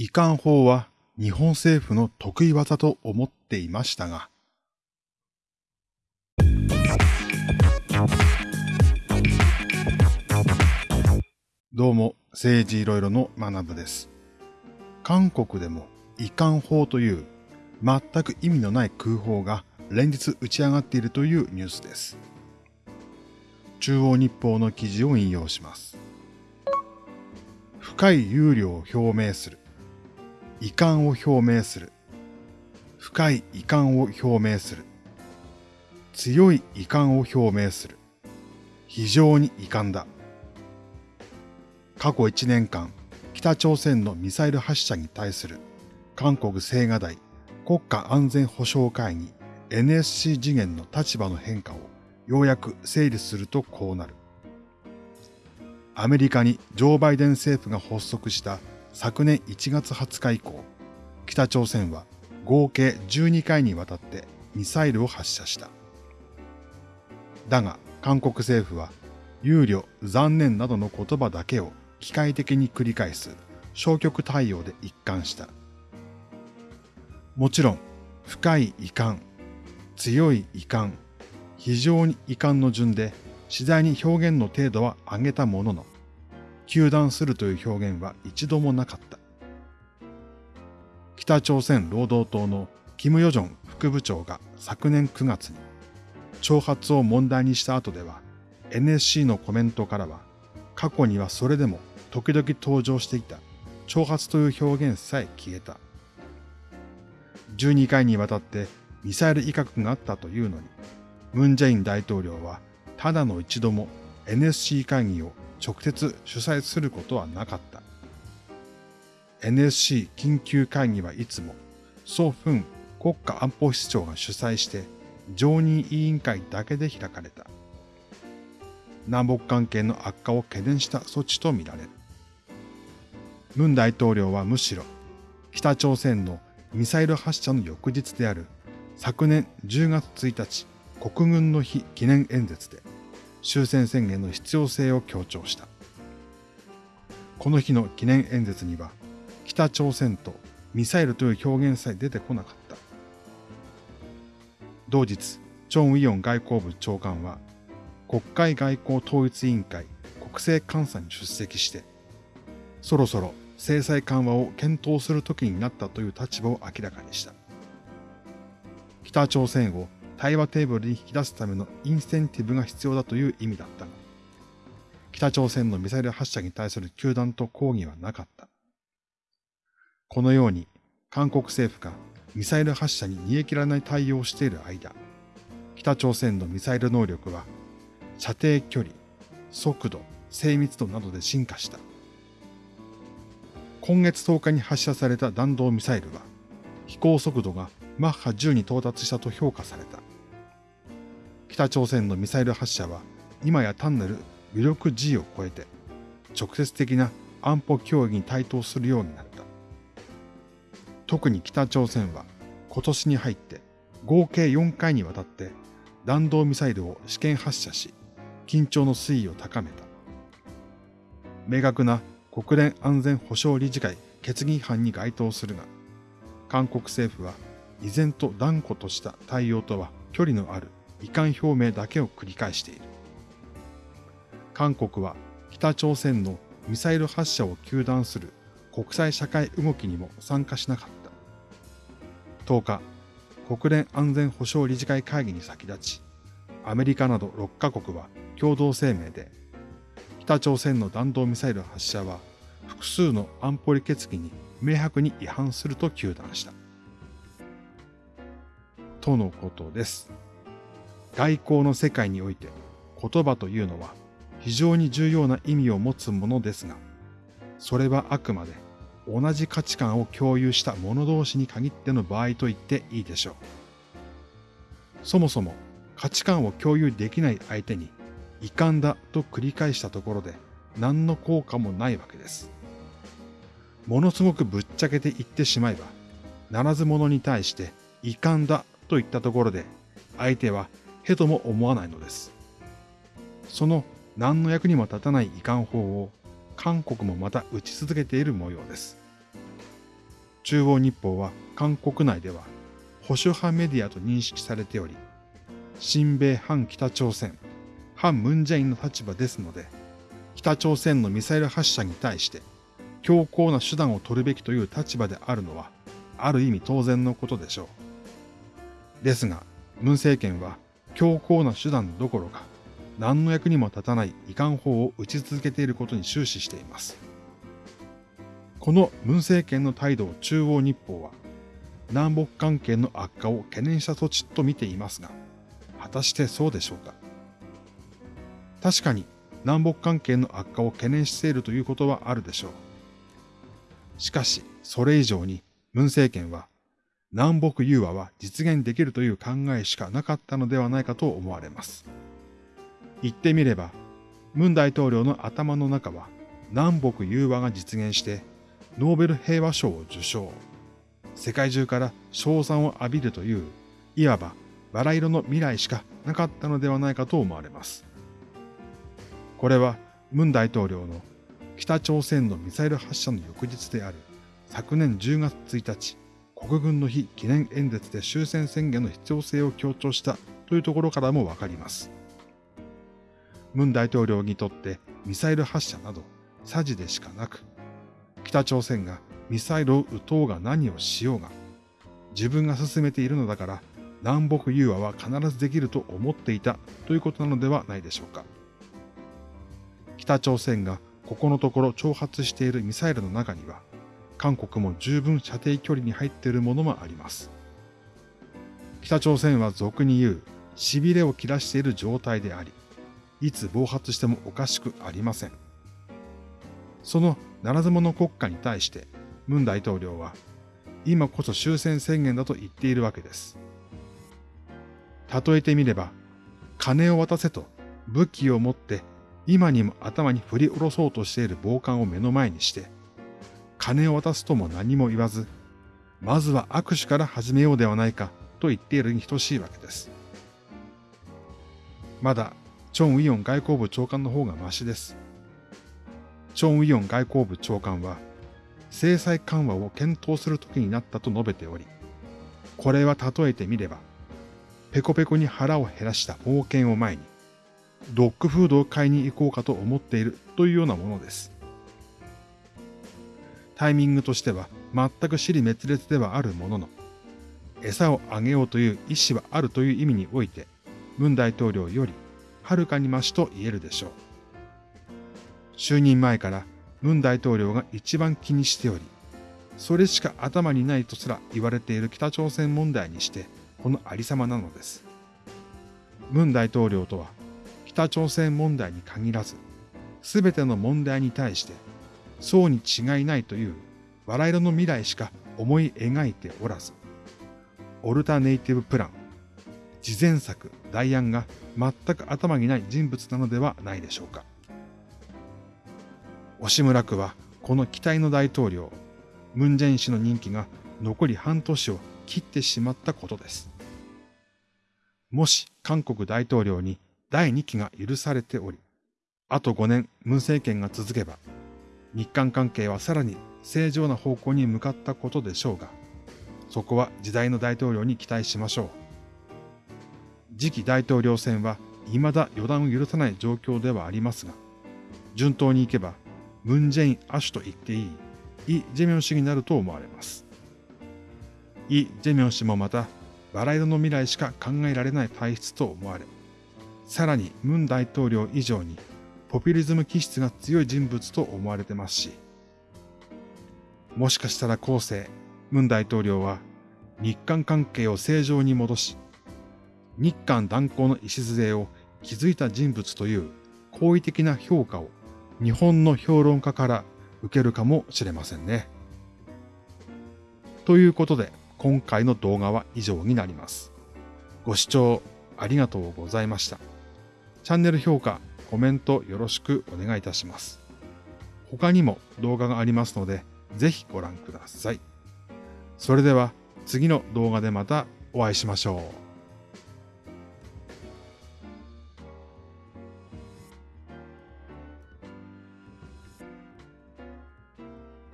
遺憾法は日本政府の得意技と思っていましたが、どうも、政治いろいろの学部です。韓国でも遺憾法という全く意味のない空砲が連日打ち上がっているというニュースです。中央日報の記事を引用します。深い憂慮を表明する。遺憾を表明する。深い遺憾を表明する。強い遺憾を表明する。非常に遺憾だ。過去1年間、北朝鮮のミサイル発射に対する韓国青瓦台国家安全保障会議 NSC 次元の立場の変化をようやく整理するとこうなる。アメリカにジョー・バイデン政府が発足した昨年1月20日以降、北朝鮮は合計12回にわたってミサイルを発射した。だが韓国政府は憂慮、残念などの言葉だけを機械的に繰り返す消極対応で一貫した。もちろん、深い遺憾、強い遺憾、非常に遺憾の順で次第に表現の程度は上げたものの、糾弾するという表現は一度もなかった。北朝鮮労働党のキム・ヨジョン副部長が昨年9月に挑発を問題にした後では NSC のコメントからは過去にはそれでも時々登場していた挑発という表現さえ消えた。12回にわたってミサイル威嚇があったというのに、ムン・ジェイン大統領はただの一度も NSC 会議を直接主催することはなかった。NSC 緊急会議はいつも、ソ・フン国家安保室長が主催して常任委員会だけで開かれた。南北関係の悪化を懸念した措置とみられる。ムン大統領はむしろ北朝鮮のミサイル発射の翌日である昨年10月1日国軍の日記念演説で終戦宣言の必要性を強調した。この日の記念演説には北朝鮮とミサイルという表現さえ出てこなかった。同日、チョン・ウィヨン外交部長官は国会外交統一委員会国政監査に出席してそろそろ制裁緩和を検討する時になったという立場を明らかにした。北朝鮮を対話テーブルに引き出すためのインセンティブが必要だという意味だったが、北朝鮮のミサイル発射に対する球団と抗議はなかった。このように韓国政府がミサイル発射に煮え切らない対応をしている間、北朝鮮のミサイル能力は射程距離、速度、精密度などで進化した。今月10日に発射された弾道ミサイルは、飛行速度がマッハ10に到達したと評価された。北朝鮮のミサイル発射は、今や単なる武力 G を超えて、直接的な安保協議に対等するようになった。特に北朝鮮は今年に入って合計4回にわたって弾道ミサイルを試験発射し、緊張の水位を高めた。明確な国連安全保障理事会決議違反に該当するが、韓国政府は依然と断固とした対応とは距離のある遺憾表明だけを繰り返している。韓国は北朝鮮のミサイル発射を糾弾する国際社会動きにも参加しなかった。10日、国連安全保障理事会会議に先立ち、アメリカなど6カ国は共同声明で、北朝鮮の弾道ミサイル発射は複数の安保理決議に明白に違反すると糾弾した。とのことです。外交の世界において言葉というのは非常に重要な意味を持つものですが、それはあくまで同じ価値観を共有した者同士に限っての場合と言っていいでしょう。そもそも価値観を共有できない相手に遺憾だと繰り返したところで何の効果もないわけです。ものすごくぶっちゃけて言ってしまえば、ならず者に対して遺憾だと言ったところで、相手はへとも思わないのです。その何の役にも立たない遺憾法を韓国もまた打ち続けている模様です。中央日報は韓国内では保守派メディアと認識されており、親米反北朝鮮、反ムンジェインの立場ですので、北朝鮮のミサイル発射に対して強硬な手段を取るべきという立場であるのは、ある意味当然のことでしょう。ですが、文政権は強硬な手段どころか、何の役にも立たない遺憾法を打ち続けていることに終始しています。この文政権の態度を中央日報は、南北関係の悪化を懸念した措置と見ていますが、果たしてそうでしょうか。確かに南北関係の悪化を懸念しているということはあるでしょう。しかし、それ以上に文政権は南北融和は実現できるという考えしかなかったのではないかと思われます。言ってみれば、文大統領の頭の中は南北融和が実現してノーベル平和賞を受賞。世界中から賞賛を浴びるという、いわばバラ色の未来しかなかったのではないかと思われます。これは文大統領の北朝鮮のミサイル発射の翌日である昨年10月1日、国軍の日記念演説で終戦宣言の必要性を強調したというところからもわかります。文大統領にとってミサイル発射など詐欺でしかなく、北朝鮮がミサイルを撃とうが何をしようが、自分が進めているのだから南北融和は必ずできると思っていたということなのではないでしょうか。北朝鮮がここのところ挑発しているミサイルの中には、韓国も十分射程距離に入っているものもあります。北朝鮮は俗に言う痺れを切らしている状態であり、いつ暴発してもおかしくありません。そのならず者国家に対して、ムン大統領は、今こそ終戦宣言だと言っているわけです。例えてみれば、金を渡せと武器を持って今にも頭に振り下ろそうとしている暴漢を目の前にして、金を渡すとも何も言わず、まずは握手から始めようではないかと言っているに等しいわけです。まだ、チョン・ウィヨン外交部長官の方がマシです。チョン・ウィヨン外交部長官は、制裁緩和を検討する時になったと述べており、これは例えてみれば、ペコペコに腹を減らした冒険を前に、ドッグフードを買いに行こうかと思っているというようなものです。タイミングとしては全く尻滅裂ではあるものの、餌をあげようという意思はあるという意味において、文大統領よりはるかに増しと言えるでしょう。就任前から文大統領が一番気にしており、それしか頭にないとすら言われている北朝鮮問題にして、このありさまなのです。文大統領とは、北朝鮮問題に限らず、すべての問題に対して、そうに違いないという笑い色の未来しか思い描いておらず、オルタネイティブプラン、事前策、代案が全く頭にない人物なのではないでしょうか。押村区はこの期待の大統領、ムンジェイン氏の任期が残り半年を切ってしまったことです。もし韓国大統領に第2期が許されており、あと5年ムン政権が続けば、日韓関係はさらに正常な方向に向かったことでしょうが、そこは時代の大統領に期待しましょう。次期大統領選は未だ予断を許さない状況ではありますが、順当にいけば、ムン・ジェイン・アシュと言っていい、イ・ジェミョン氏になると思われます。イ・ジェミョン氏もまた、バラ色の未来しか考えられない体質と思われ、さらにムン大統領以上にポピュリズム気質が強い人物と思われてますし、もしかしたら後世、ムン大統領は日韓関係を正常に戻し、日韓断交の礎を築いた人物という好意的な評価を日本の評論家から受けるかもしれませんね。ということで、今回の動画は以上になります。ご視聴ありがとうございました。チャンネル評価、コメントよろしくお願いいたします。他にも動画がありますので、ぜひご覧ください。それでは次の動画でまたお会いしましょう。